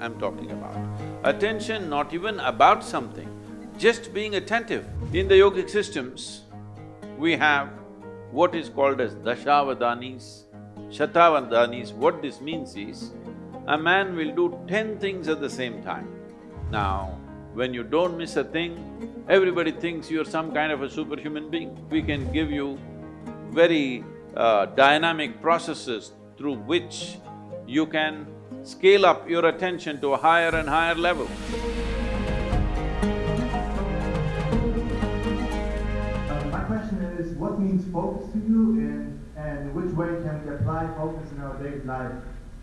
I'm talking about. Attention not even about something, just being attentive. In the yogic systems, we have what is called as dashavadanis, shatavadanis. What this means is, a man will do ten things at the same time. Now, when you don't miss a thing, everybody thinks you're some kind of a superhuman being. We can give you very uh, dynamic processes through which you can scale up your attention to a higher and higher level. Uh, my question is, what means focus to you and, and which way can we apply focus in our daily life?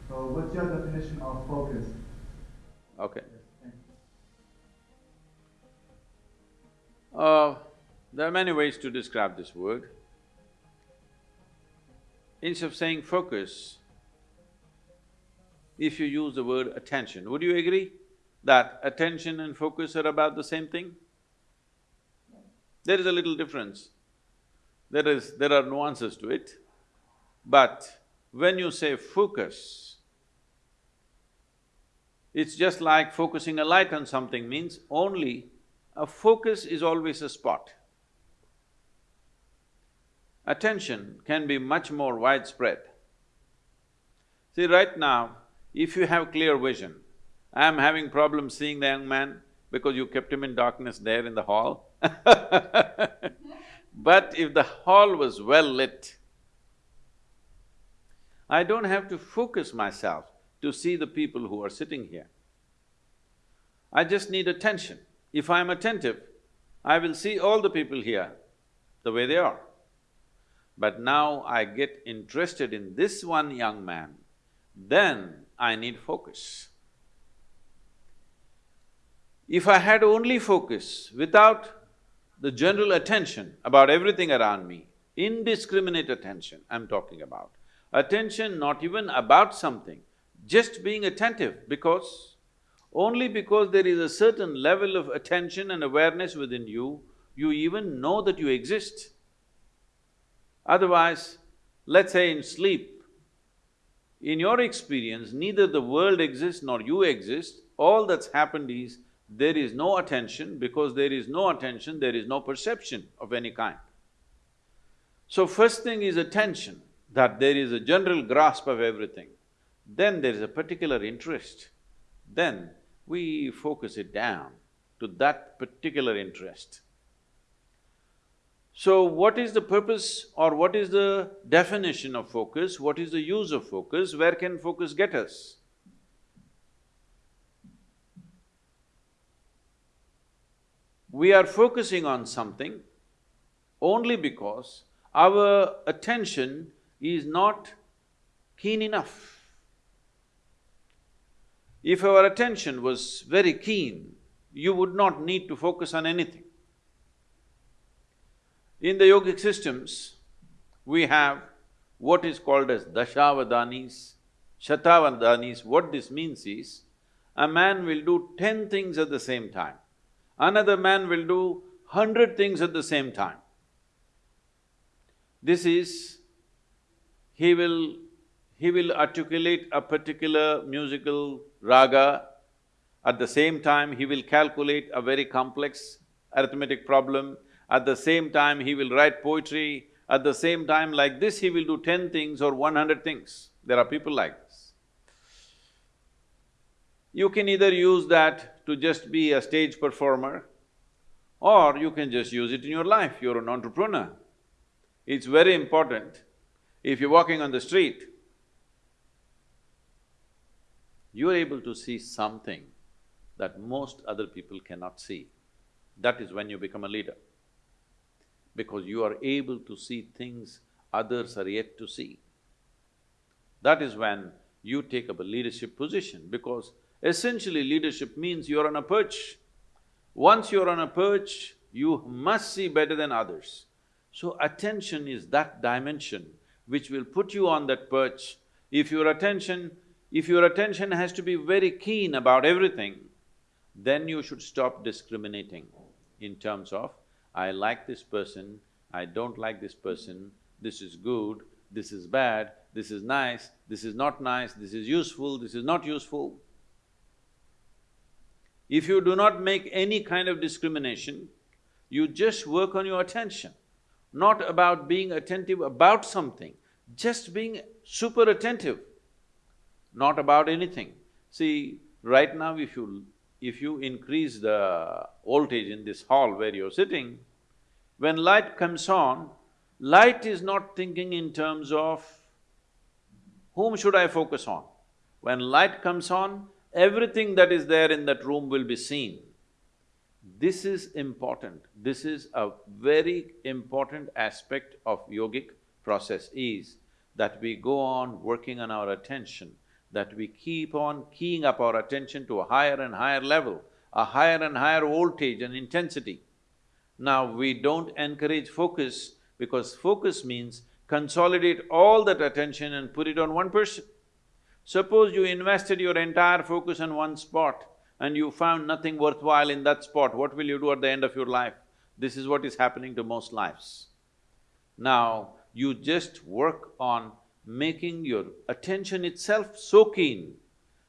So what's your definition of focus? Okay. Uh, there are many ways to describe this word. Instead of saying focus, if you use the word attention, would you agree that attention and focus are about the same thing? There is a little difference. There is… there are nuances to it, but when you say focus, it's just like focusing a light on something means only a focus is always a spot. Attention can be much more widespread. See, right now, if you have clear vision, I'm having problems seeing the young man because you kept him in darkness there in the hall But if the hall was well lit, I don't have to focus myself to see the people who are sitting here. I just need attention. If I'm attentive, I will see all the people here the way they are. But now I get interested in this one young man, then I need focus. If I had only focus without the general attention about everything around me, indiscriminate attention I'm talking about, attention not even about something, just being attentive because only because there is a certain level of attention and awareness within you, you even know that you exist. Otherwise, let's say in sleep, in your experience, neither the world exists nor you exist, all that's happened is there is no attention, because there is no attention, there is no perception of any kind. So first thing is attention, that there is a general grasp of everything. Then there is a particular interest. Then we focus it down to that particular interest. So what is the purpose or what is the definition of focus? What is the use of focus? Where can focus get us? We are focusing on something only because our attention is not keen enough. If our attention was very keen, you would not need to focus on anything. In the yogic systems, we have what is called as dashavadanis, shatavadanis. What this means is, a man will do ten things at the same time. Another man will do hundred things at the same time. This is, he will he will articulate a particular musical raga, at the same time he will calculate a very complex arithmetic problem, at the same time he will write poetry, at the same time like this he will do ten things or one hundred things. There are people like this. You can either use that to just be a stage performer or you can just use it in your life, you're an entrepreneur. It's very important, if you're walking on the street, you are able to see something that most other people cannot see. That is when you become a leader. Because you are able to see things others are yet to see. That is when you take up a leadership position because essentially leadership means you're on a perch. Once you're on a perch, you must see better than others. So attention is that dimension which will put you on that perch. If your attention if your attention has to be very keen about everything, then you should stop discriminating in terms of, I like this person, I don't like this person, this is good, this is bad, this is nice, this is not nice, this is useful, this is not useful. If you do not make any kind of discrimination, you just work on your attention, not about being attentive about something, just being super attentive, not about anything. See, right now if you… if you increase the voltage in this hall where you're sitting, when light comes on, light is not thinking in terms of whom should I focus on. When light comes on, everything that is there in that room will be seen. This is important, this is a very important aspect of yogic process is that we go on working on our attention, that we keep on keying up our attention to a higher and higher level, a higher and higher voltage and intensity. Now, we don't encourage focus because focus means consolidate all that attention and put it on one person. Suppose you invested your entire focus on one spot, and you found nothing worthwhile in that spot, what will you do at the end of your life? This is what is happening to most lives. Now, you just work on making your attention itself so keen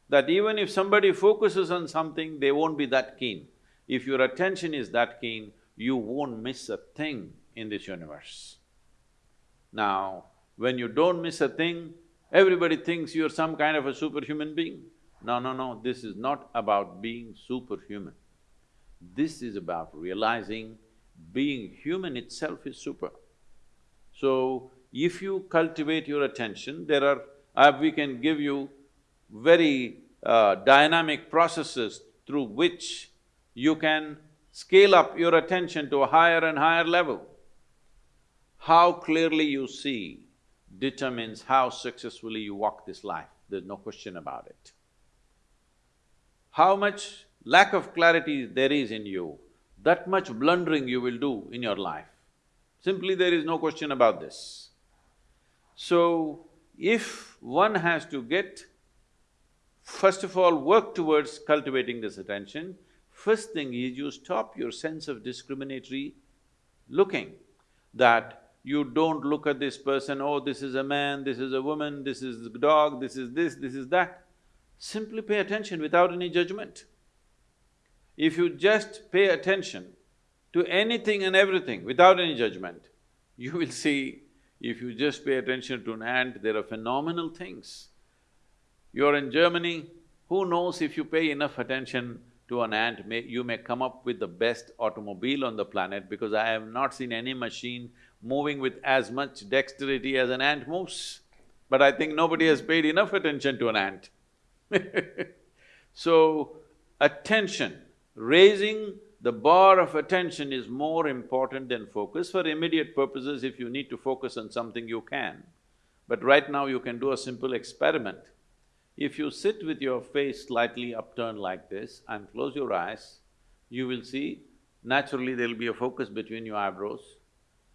that even if somebody focuses on something, they won't be that keen. If your attention is that keen, you won't miss a thing in this universe. Now, when you don't miss a thing, everybody thinks you're some kind of a superhuman being. No, no, no, this is not about being superhuman. This is about realizing being human itself is super. So, if you cultivate your attention, there are… Uh, we can give you very uh, dynamic processes through which you can scale up your attention to a higher and higher level. How clearly you see determines how successfully you walk this life, there's no question about it how much lack of clarity there is in you, that much blundering you will do in your life. Simply there is no question about this. So, if one has to get, first of all, work towards cultivating this attention, first thing is you stop your sense of discriminatory looking, that you don't look at this person, oh, this is a man, this is a woman, this is a dog, this is this, this is that. Simply pay attention without any judgment. If you just pay attention to anything and everything without any judgment, you will see if you just pay attention to an ant, there are phenomenal things. You're in Germany, who knows if you pay enough attention to an ant, may, you may come up with the best automobile on the planet because I have not seen any machine moving with as much dexterity as an ant moves. But I think nobody has paid enough attention to an ant. so, attention, raising the bar of attention is more important than focus. For immediate purposes, if you need to focus on something, you can. But right now, you can do a simple experiment. If you sit with your face slightly upturned like this and close your eyes, you will see naturally there'll be a focus between your eyebrows.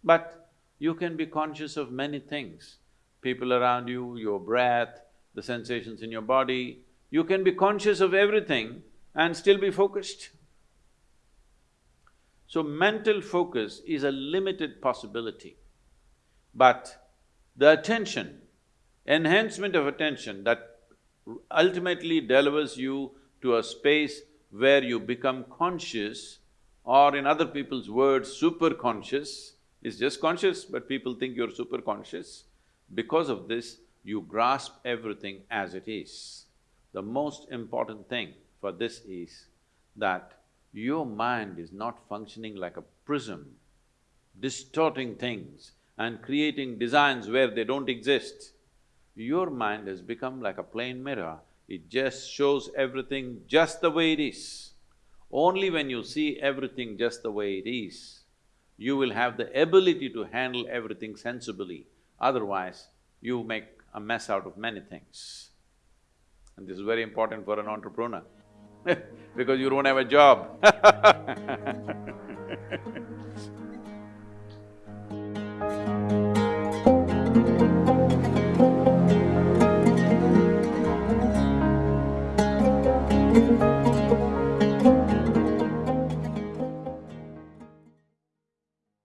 But you can be conscious of many things, people around you, your breath, the sensations in your body, you can be conscious of everything and still be focused. So mental focus is a limited possibility, but the attention, enhancement of attention that ultimately delivers you to a space where you become conscious or in other people's words, super conscious, is just conscious, but people think you're super conscious. Because of this, you grasp everything as it is. The most important thing for this is that your mind is not functioning like a prism, distorting things and creating designs where they don't exist. Your mind has become like a plain mirror, it just shows everything just the way it is. Only when you see everything just the way it is, you will have the ability to handle everything sensibly, otherwise you make a mess out of many things. And this is very important for an entrepreneur because you don't have a job.